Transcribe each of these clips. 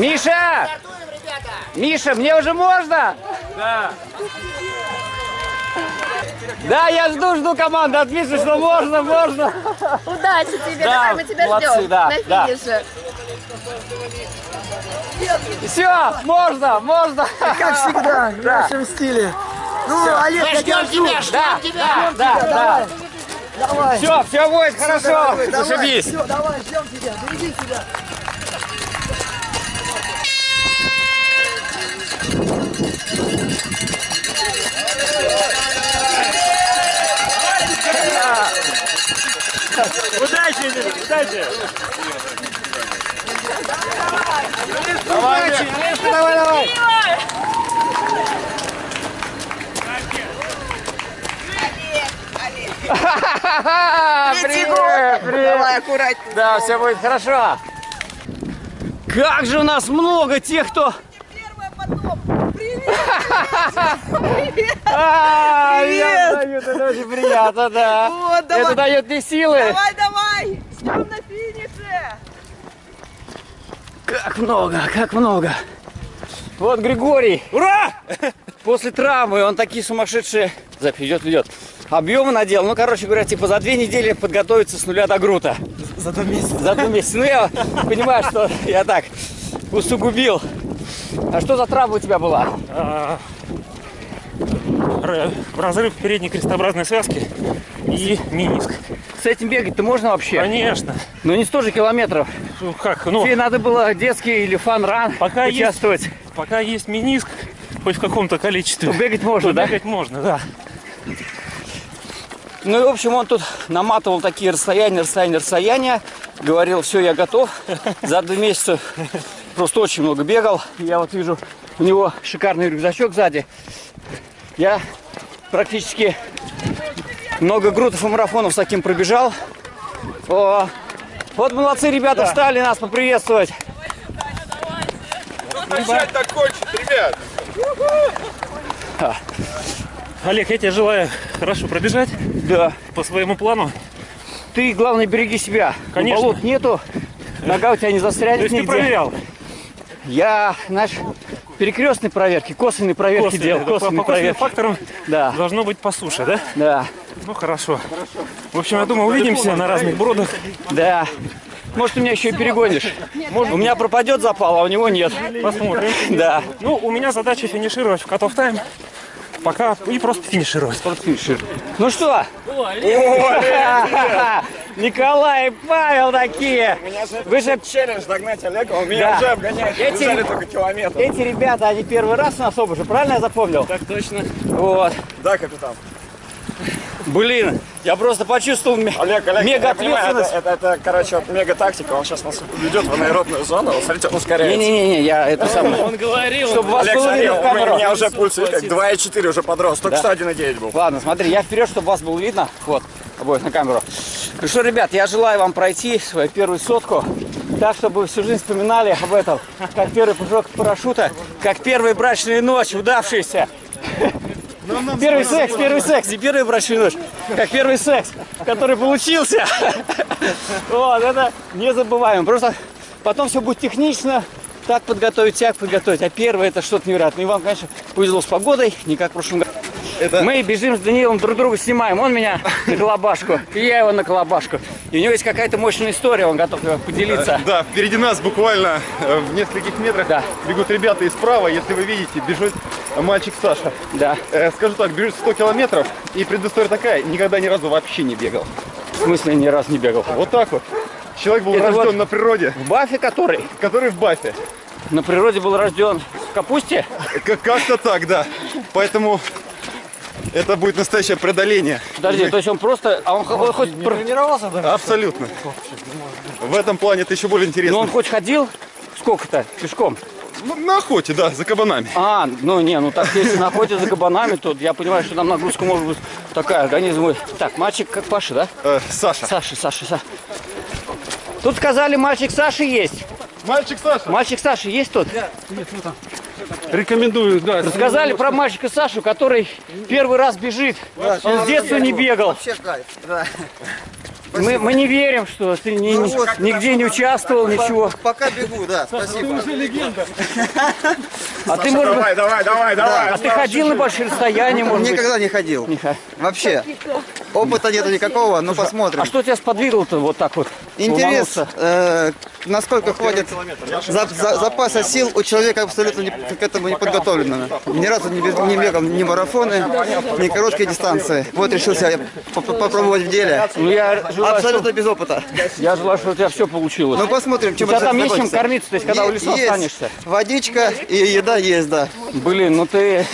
Миша! Миша, мне уже можно? Да. Да, я жду, жду команду от Миши, что можно, можно. Удачи тебе, Да, давай, мы тебя молодцы, ждем да, на да. финише. Все, можно, можно. Как всегда, в нашем стиле. Ну, Олег, я тебя жду. Да, да, да, да. Давай. Все, все будет хорошо. Дорогой, давай. Зашибись. Все, давай, ждем тебя. Береги себя. Удачи, удачи! Давай, давай, давай. Привет, привет. Давай, аккуратнее. Да, все будет хорошо. Как же у нас много тех, кто... Я дают, это очень приятно, да. Это дает мне силы. Давай, давай! Ждем на финише! Как много, как много. Вот Григорий. Ура! После травмы он такие сумасшедшие... Запись идет, идет. Объемы надел. Ну, короче говоря, типа за две недели подготовиться с нуля до грута. За два месяца. За два месяца. Ну, я понимаю, что я так усугубил. А что за травма у тебя была? А, Разрыв передней крестообразной связки и миниск. С этим бегать-то можно вообще? Конечно. Ну, не 100 же километров. Ну как, ну, Тебе надо было детский или фан-ран Пока есть. участвовать. пока есть миниск, хоть в каком-то количестве, То бегать можно, то да? бегать можно, да. Ну и, в общем, он тут наматывал такие расстояния, расстояния, расстояния. Говорил, все, я готов. За два месяца просто очень много бегал. Я вот вижу, у него шикарный рюкзачок сзади. Я практически много грутов и марафонов с таким пробежал. О, вот молодцы ребята встали нас поприветствовать. Начать так кончить, ребят. Олег, я тебе желаю хорошо пробежать Да. по своему плану. Ты, главное, береги себя. Конечно. Болот нету. Нога у тебя не То застрянет есть ты нигде. проверял? Я, знаешь, перекрестные проверки, косвенные проверки Косвенно, делал, это по- косвенные по косвенным проверки. факторам Да, должно быть по суше, да? да, Ну хорошо. В общем, я думаю, увидимся на разных бродах. да. Может, ты меня еще и перегонишь. У меня пропадет запал, а у него нет. Посмотрим. Да. Ну, у меня задача финишировать в кат тайм. Пока и просто финишировать. Ну что? Николай и Павел такие. Вы же Челлендж догнать Олега, он меня Да. уже обгоняет. Эти- Бежали только километр. эти ребята, они первый раз на особо же, правильно я запомнил? Так точно. Вот. Да, капитан. Блин, я просто почувствовал Олег, Олег, мега понимаю, это, ответственность. это, это, короче, мега тактика, он сейчас нас ведет в аэробную зону, вот смотрите, он ускоряется. Не-не-не, я это самое. Он говорил. Чтобы вас Олег, было смотри, видно в у меня, у меня уже пульс как 2,4 уже подрос, только Да. что 1,9 был. Ладно, смотри, я вперед, чтобы вас было видно. Вот, обоих на камеру. Ну что, ребят, я желаю вам пройти свою первую сотку так, чтобы всю жизнь вспоминали об этом. Как первый прыжок парашюта, как первая брачная ночь, удавшаяся. Первый секс, первый секс, не первая брачная ночь, как первый секс, который получился. Вот, это незабываемо. Просто потом все будет технично, так подготовить, так подготовить. А первое это что-то невероятное. И вам, конечно, повезло с погодой, не как в прошлом году. Мы бежим с Даниилом, друг друга снимаем. Он меня на колобашку, и я его на колобашку. И у него есть какая-то мощная история, он готов поделиться. Да, впереди нас буквально э, в нескольких метрах Да. бегут ребята и справа, если вы видите, бежит мальчик Саша. Да. Э, скажу так, бежит 100 километров, и предыстория такая, никогда ни разу вообще не бегал. В смысле, ни разу не бегал. Вот так вот. Человек был Это рожден вот- на природе, В Бафе который который в бафе. на природе был рожден в капусте. К- Как-то так, да. Поэтому это будет настоящее преодоление. Подожди, то есть он просто, а он, он хоть, пр- Тренировался даже? Абсолютно. В этом плане это еще более ну интересно. он хоть ходил, сколько-то, пешком? Ну, на охоте, да, за кабанами. А, ну не, ну так если на охоте за кабанами, то я понимаю, что там нагрузка может быть такая, организм мой. Так, мальчик как Паша, да? Э, Саша. Саша, Саша, Саша. Тут сказали, мальчик Саши есть. Мальчик Саша. Мальчик Саши есть тут? Рекомендую, да. Рассказали про мальчика Сашу, который первый раз бежит. Он с детства не бегал. Вообще кайф, да. Мы, мы не верим, что ты ни- ни- нигде не участвовал, ничего. Пока бегу, да, спасибо. А ты, может Давай, давай, давай, давай. а ты ходил на большие расстояния, может быть? Никогда не ходил. Не ходил. Вообще. Опыта нету никакого, ну посмотрим. А что тебя сподвигло-то вот так вот? Интерес, э, насколько хватит за- за- запаса сил у человека абсолютно не- к этому не подготовленного. Ни разу не, не бегал ни марафоны, ни короткие дистанции. Вот решился я по- по- попробовать в деле. Ну, я желаю, Абсолютно что, без опыта. я желаю, что у тебя все получилось. Ну посмотрим, чем У тебя это там есть чем кормиться, то есть когда в лесу Есть останешься? Водичка и еда есть, да. Блин, ну ты...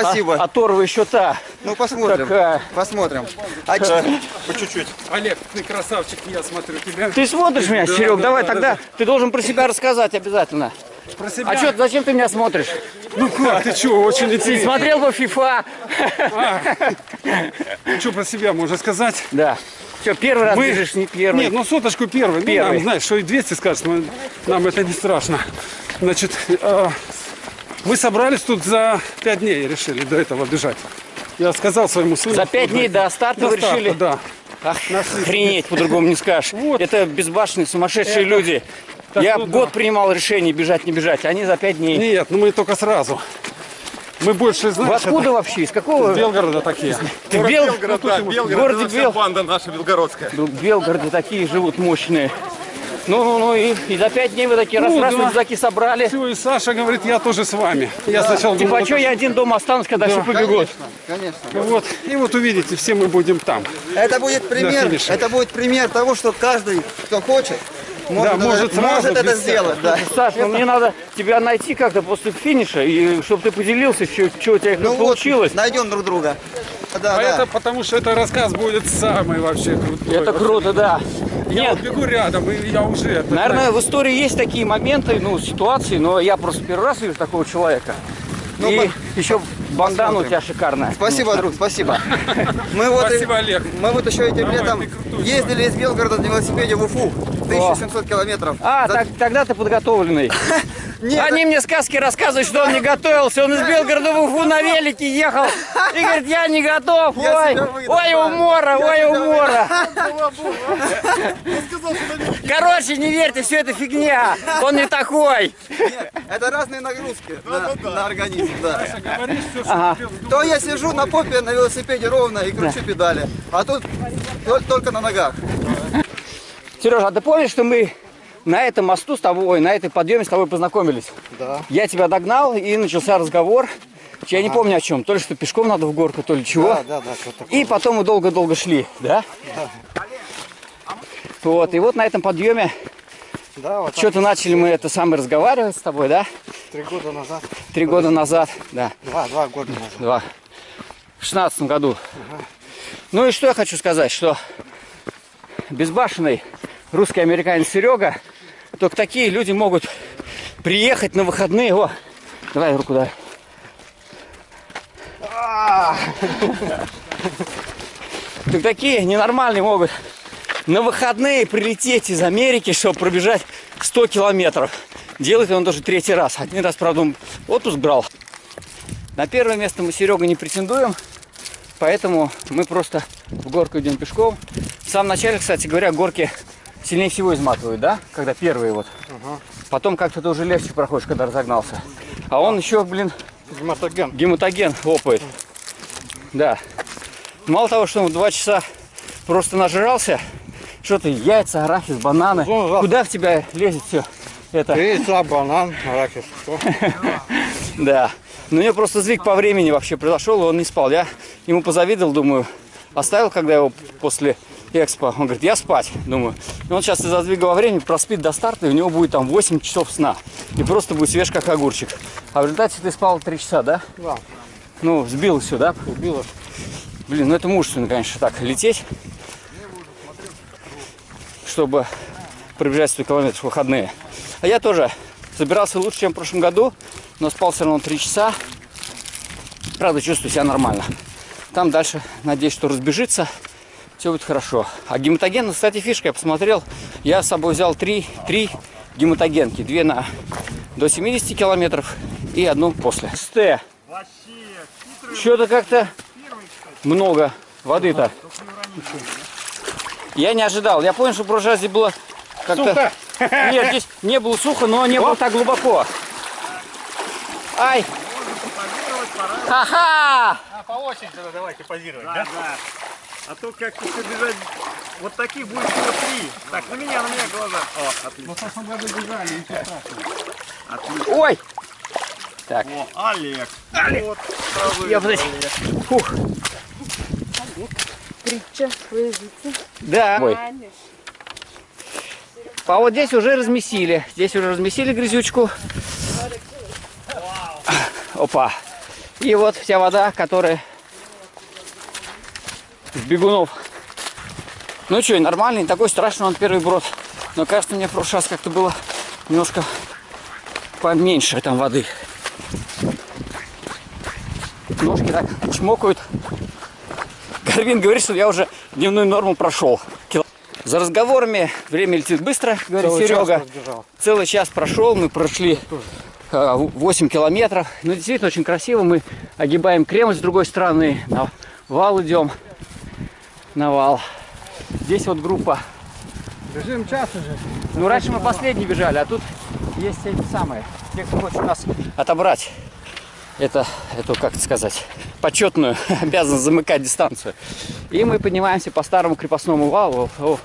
Спасибо. А, оторва еще та. Ну посмотрим. Такая. Посмотрим. А ч- Олег, ты красавчик, я смотрю тебя. Ты смотришь меня, Серег? да, Давай да, тогда. Ты должен про себя рассказать обязательно. Про себя. А что, зачем ты меня смотришь? Ну как, ты что, очень Ты интересно. смотрел бы FIFA? Что про себя можно сказать? Да. Что, первый раз Мы- бежишь, не первый? Нет, ну соточку первый. Ну, Первый. нам, знаешь, что и 200 скажешь, мы- нам это не страшно. Значит, э, мы собрались тут за 5 дней, решили до этого бежать. Я сказал своему сыну. За пять дней до старта До вы старта, решили? Да. Ах, охренеть, по-другому не скажешь. Вот. Это безбашенные, сумасшедшие люди. Так, Я ну год да. принимал решение, бежать, не бежать. Они за пять дней. Нет, ну мы только сразу. Мы больше Вы знаешь, откуда вообще? Из какого? это Белгорода такие. Ты в Бел... Белгород, да, Белгород, городе это Бел- банда наша белгородская. В Белгороде такие живут мощные. Ну, ну, ну, и, и за пять дней вы такие Ну, раз-раз да. рюкзаки собрали. Все, и Саша говорит, я тоже с вами. Я сначала Типа, думал, а что я один дома останусь, когда все побегут? Конечно. вот, и вот увидите, все мы будем там. Это будет пример, это будет пример того, что каждый, кто хочет, может, Да, может это, сразу, может это сделать. Да. Саш, ну мне надо тебя найти как-то после финиша, и чтобы ты поделился, что, что у тебя Ну вот, получилось. найдем друг друга. Да, А да. это потому, что это рассказ будет самый вообще крутой. Это круто, да. Я Нет, вот бегу рядом, и я уже... это наверное, в истории есть такие моменты, ну, ситуации, но я просто первый раз вижу такого человека. Ну, и по- еще бандана у тебя шикарная. Спасибо, друг, спасибо. Мы вот, Спасибо, и- Олег. мы вот еще этим Давай, летом крутой ездили из Белгорода на велосипеде в Уфу. 1700 километров. А, За- так, тогда ты подготовленный. Нет, Они мне сказки рассказывают, что он не готовился. Он из Белгорода в Уфу на велике ехал. И говорит, я не готов. Я Ой, ой, умора, Я ой, умора. Короче, не верьте, все это фигня. Он не такой. нет, это разные нагрузки на, на организм. Да. Говоришь все, что Ага. То я сижу на попе на велосипеде ровно и кручу педали, а тут тол- только на ногах. Сережа, а ты помнишь, что мы на этом мосту с тобой, на этой подъеме с тобой познакомились? Да. Я тебя догнал, и начался разговор. Я не помню о чем. То ли что пешком надо в горку, то ли чего. Да, да, да. И потом мы долго-долго шли, да? Вот, и вот на этом подъеме Да, вот что-то начали мы это самое разговаривать с тобой, да? три года назад, Три года назад, да, два, два года назад. два. В шестнадцатом году. Ну и что я хочу сказать, что безбашенный русский американец Серега, только такие люди могут приехать на выходные. О, давай руку дай. А! Так такие ненормальные могут на выходные прилететь из Америки, чтобы пробежать 100 километров. Делает он тоже третий раз. Один раз, правда, он отпуск брал. На первое место мы Серега не претендуем, поэтому мы просто в горку идем пешком. В самом начале, кстати говоря, горки сильнее всего изматывают, да? Когда первые вот. Потом как-то ты уже легче проходишь, когда разогнался. А он еще, блин, Гематоген. гематоген лопает. Да. Мало того, что он в два часа просто нажрался, что ты, яйца, арахис, бананы. Ну, да. Куда в тебя лезет все это? Яйца, банан, арахис. Да. Но у него просто сдвиг по времени вообще произошел, и он не спал. Я ему позавидовал, думаю, оставил, когда его после экспо. Он говорит, я спать, думаю. И он сейчас из-за сдвига во времени проспит до старта, и у него будет там 8 часов сна. И просто будет свеж, как огурчик. А в результате ты спал 3 часа, да? Да. Ну, сбил все, да? Убило. Блин, ну это мужественно, конечно, так лететь, чтобы пробежать 100 километров выходные. А я тоже собирался лучше, чем в прошлом году, но спал все равно 3 часа. Правда, чувствую себя нормально. Там дальше, надеюсь, что разбежится, все будет хорошо. А гематоген, кстати, фишка, я посмотрел, я с собой взял 3, 3 гематогенки. Две на до 70 километров и одну после. СТ. Что-то как-то много воды-то. Я не ожидал. Я понял, что в прошлый раз здесь было как-то... Нет, здесь не было сухо, но не было так глубоко. Ай! Ха-ха! По очереди тогда давайте позировать, да? Да, А то как-то бежать, вот таких будет всего три. Так, на меня, на меня глаза. О, отлично. В прошлом году бежали, ничего страшного. Ой! Так, О, Олег. Вот, сразу я Олег. фух. Притча, выжите. Да. Ой. А вот здесь уже размесили. Здесь уже размесили грязючку. Опа. И вот вся вода, которая с бегунов. Ну что, нормальный, не такой страшный он первый брод. Но кажется, мне в прошлый раз как-то было немножко поменьше там воды. Ножки так чмокают. Гарвин говорит, что я уже дневную норму прошел. За разговорами время летит быстро, говорит Целый час Серега. разбежал. Целый час прошел, мы прошли э, 8 километров. Ну, действительно, очень красиво. Мы огибаем Кремль с другой стороны, на вал идем. На вал. Здесь вот группа. Бежим час уже. Ну, раньше мы последние бежали, а тут есть эти самые. Те, кто хочет нас отобрать. Это, это как сказать, почетную обязанность замыкать дистанцию. И мы поднимаемся по старому крепостному валу. О,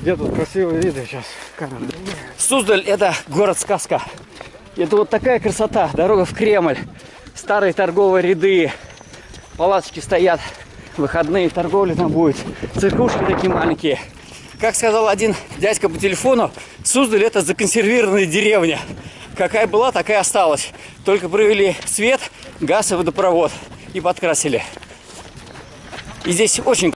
Где тут красивые виды сейчас? Камера. Суздаль – это город-сказка. Это вот такая красота. Дорога в Кремль. Старые торговые ряды. Палаточки стоят. Выходные торговли там будет. Церквушки такие маленькие. Как сказал один дядька по телефону, Суздаль – это законсервированная деревня. Какая была, такая осталась. Только провели свет, газ и водопровод. И подкрасили. И здесь очень